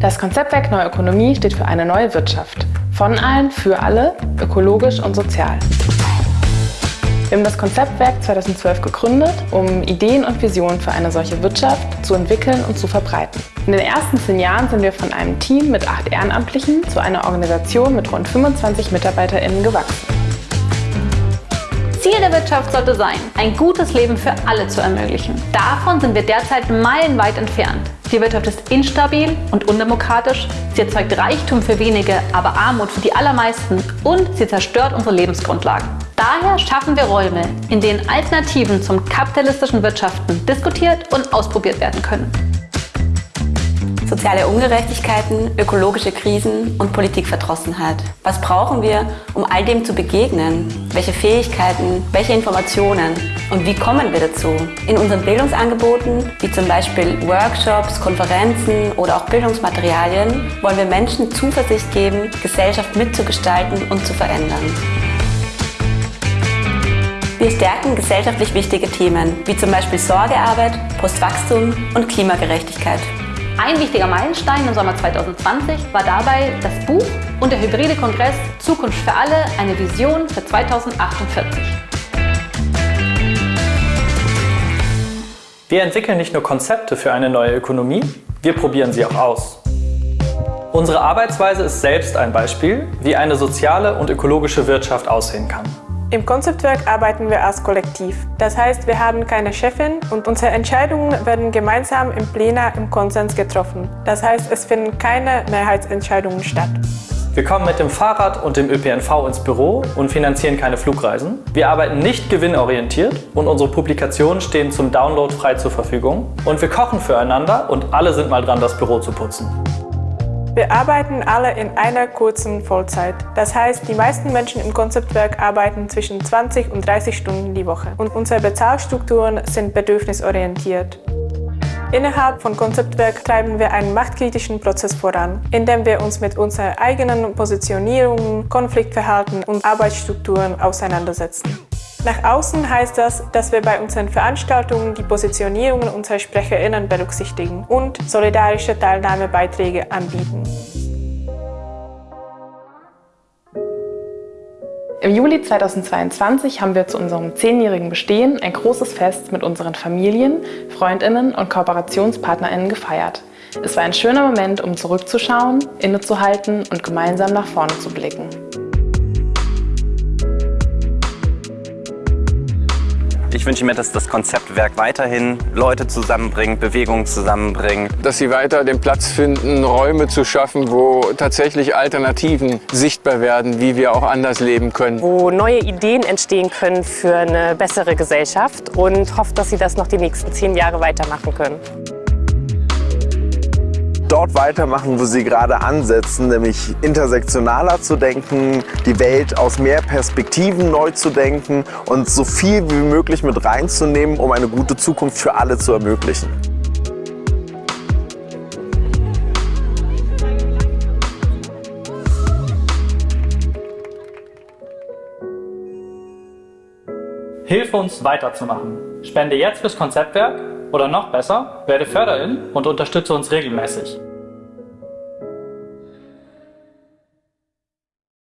Das Konzeptwerk Neue Ökonomie steht für eine neue Wirtschaft. Von allen, für alle, ökologisch und sozial. Wir haben das Konzeptwerk 2012 gegründet, um Ideen und Visionen für eine solche Wirtschaft zu entwickeln und zu verbreiten. In den ersten zehn Jahren sind wir von einem Team mit acht Ehrenamtlichen zu einer Organisation mit rund 25 MitarbeiterInnen gewachsen. Der Wirtschaft sollte sein, ein gutes Leben für alle zu ermöglichen. Davon sind wir derzeit meilenweit entfernt. Die Wirtschaft ist instabil und undemokratisch, sie erzeugt Reichtum für wenige, aber Armut für die allermeisten und sie zerstört unsere Lebensgrundlagen. Daher schaffen wir Räume, in denen Alternativen zum kapitalistischen Wirtschaften diskutiert und ausprobiert werden können. Soziale Ungerechtigkeiten, ökologische Krisen und Politikverdrossenheit. Was brauchen wir, um all dem zu begegnen? Welche Fähigkeiten, welche Informationen und wie kommen wir dazu? In unseren Bildungsangeboten, wie zum Beispiel Workshops, Konferenzen oder auch Bildungsmaterialien, wollen wir Menschen Zuversicht geben, Gesellschaft mitzugestalten und zu verändern. Wir stärken gesellschaftlich wichtige Themen, wie zum Beispiel Sorgearbeit, Postwachstum und Klimagerechtigkeit. Ein wichtiger Meilenstein im Sommer 2020 war dabei das Buch und der hybride Kongress Zukunft für alle, eine Vision für 2048. Wir entwickeln nicht nur Konzepte für eine neue Ökonomie, wir probieren sie auch aus. Unsere Arbeitsweise ist selbst ein Beispiel, wie eine soziale und ökologische Wirtschaft aussehen kann. Im Konzeptwerk arbeiten wir als Kollektiv. Das heißt, wir haben keine Chefin und unsere Entscheidungen werden gemeinsam im Plena im Konsens getroffen. Das heißt, es finden keine Mehrheitsentscheidungen statt. Wir kommen mit dem Fahrrad und dem ÖPNV ins Büro und finanzieren keine Flugreisen. Wir arbeiten nicht gewinnorientiert und unsere Publikationen stehen zum Download frei zur Verfügung. Und wir kochen füreinander und alle sind mal dran, das Büro zu putzen. Wir arbeiten alle in einer kurzen Vollzeit. Das heißt, die meisten Menschen im Konzeptwerk arbeiten zwischen 20 und 30 Stunden die Woche. Und unsere Bezahlstrukturen sind bedürfnisorientiert. Innerhalb von Konzeptwerk treiben wir einen machtkritischen Prozess voran, indem wir uns mit unseren eigenen Positionierungen, Konfliktverhalten und Arbeitsstrukturen auseinandersetzen. Nach außen heißt das, dass wir bei unseren Veranstaltungen die Positionierungen unserer SprecherInnen berücksichtigen und solidarische Teilnahmebeiträge anbieten. Im Juli 2022 haben wir zu unserem zehnjährigen Bestehen ein großes Fest mit unseren Familien, Freundinnen und Kooperationspartnerinnen gefeiert. Es war ein schöner Moment, um zurückzuschauen, innezuhalten und gemeinsam nach vorne zu blicken. Ich wünsche mir, dass das Konzeptwerk weiterhin Leute zusammenbringt, Bewegungen zusammenbringt. Dass sie weiter den Platz finden, Räume zu schaffen, wo tatsächlich Alternativen sichtbar werden, wie wir auch anders leben können. Wo neue Ideen entstehen können für eine bessere Gesellschaft und hofft, dass sie das noch die nächsten zehn Jahre weitermachen können dort weitermachen, wo sie gerade ansetzen, nämlich intersektionaler zu denken, die Welt aus mehr Perspektiven neu zu denken und so viel wie möglich mit reinzunehmen, um eine gute Zukunft für alle zu ermöglichen. Hilf uns weiterzumachen. Spende jetzt fürs Konzeptwerk oder noch besser, werde Förderin und unterstütze uns regelmäßig.